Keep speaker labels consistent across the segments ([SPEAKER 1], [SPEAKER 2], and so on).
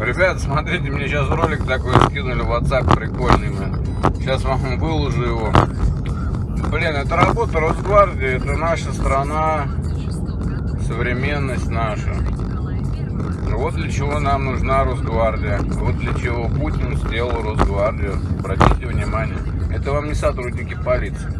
[SPEAKER 1] Ребят, смотрите, мне сейчас ролик такой скинули в WhatsApp прикольный, блин. Сейчас вам выложу его. Блин, это работа Росгвардии, это наша страна, современность наша. Вот для чего нам нужна Росгвардия. Вот для чего Путин сделал Росгвардию. Обратите внимание. Это вам не сотрудники полиции.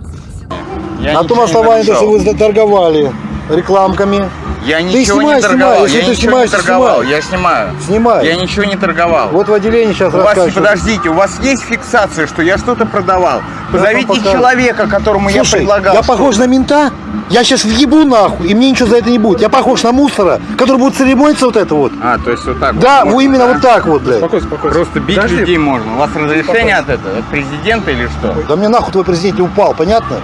[SPEAKER 2] Я
[SPEAKER 3] На том основании, что вы торговали рекламками.
[SPEAKER 2] Я ничего
[SPEAKER 3] снимай,
[SPEAKER 2] не торговал.
[SPEAKER 3] снимай. Если
[SPEAKER 2] я
[SPEAKER 3] ты
[SPEAKER 2] ничего
[SPEAKER 3] снимаешь,
[SPEAKER 2] не торговал.
[SPEAKER 3] снимай.
[SPEAKER 2] Я снимаю.
[SPEAKER 3] Снимай.
[SPEAKER 2] Я ничего не торговал.
[SPEAKER 3] Вот в отделении сейчас
[SPEAKER 2] У вас, подождите, у вас есть фиксация, что я что-то продавал? Позовите
[SPEAKER 3] покажу.
[SPEAKER 2] человека, которому я
[SPEAKER 3] Слушай,
[SPEAKER 2] предлагал.
[SPEAKER 3] я похож на мента? Я сейчас въебу нахуй, и мне ничего за это не будет. Я похож на мусора, который будет церемониться вот это вот.
[SPEAKER 2] А, то есть вот так
[SPEAKER 3] Да,
[SPEAKER 2] вот.
[SPEAKER 3] вот именно вот так вот, блядь.
[SPEAKER 4] Спокойно, спокойно.
[SPEAKER 2] Просто бить
[SPEAKER 4] Подожди.
[SPEAKER 2] людей можно. У вас разрешение от этого? От президента или что?
[SPEAKER 3] Да мне нахуй твой президент не упал, понятно?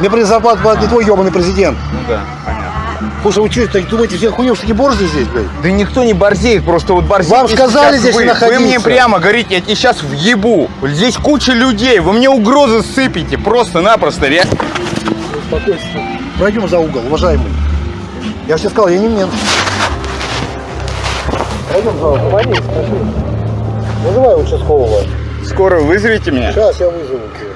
[SPEAKER 3] Мне при зарплату платит не твой ебаный президент.
[SPEAKER 2] Ну да, понятно.
[SPEAKER 3] Слушай, вы что, думаете, все хуйню, что такие борзые здесь, блядь?
[SPEAKER 2] Да никто не борзеет, просто вот борзите
[SPEAKER 3] Вам сказали здесь
[SPEAKER 2] вы.
[SPEAKER 3] не находиться.
[SPEAKER 2] Вы мне прямо говорите, я тебе сейчас въебу. Здесь куча людей, вы мне угрозы сыпите, просто-напросто. ре-
[SPEAKER 3] Пройдем за угол, уважаемый. Я же тебе сказал, я не мент. Пройдем за угол. Звони, скажи. Вызывай участкового.
[SPEAKER 2] Скоро вызовите меня?
[SPEAKER 3] Сейчас я вызову тебя.